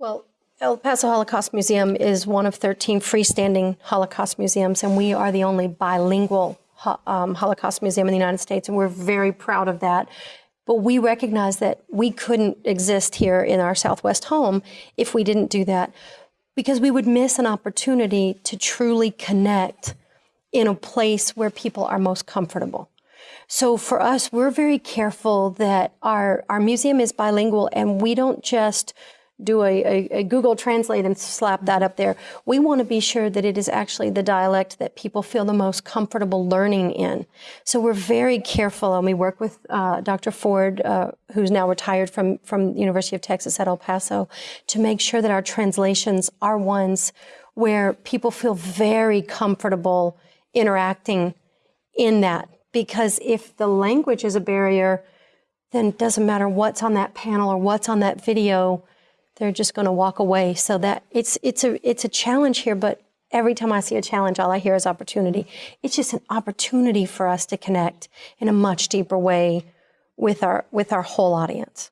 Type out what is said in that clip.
Well, El Paso Holocaust Museum is one of 13 freestanding Holocaust museums, and we are the only bilingual um, Holocaust museum in the United States, and we're very proud of that. But we recognize that we couldn't exist here in our Southwest home if we didn't do that, because we would miss an opportunity to truly connect in a place where people are most comfortable. So for us, we're very careful that our, our museum is bilingual and we don't just do a, a, a Google Translate and slap that up there. We want to be sure that it is actually the dialect that people feel the most comfortable learning in. So we're very careful, and we work with uh, Dr. Ford, uh, who's now retired from from the University of Texas at El Paso, to make sure that our translations are ones where people feel very comfortable interacting in that. Because if the language is a barrier, then it doesn't matter what's on that panel or what's on that video they're just going to walk away. So that it's it's a it's a challenge here, but every time I see a challenge, all I hear is opportunity. It's just an opportunity for us to connect in a much deeper way with our with our whole audience.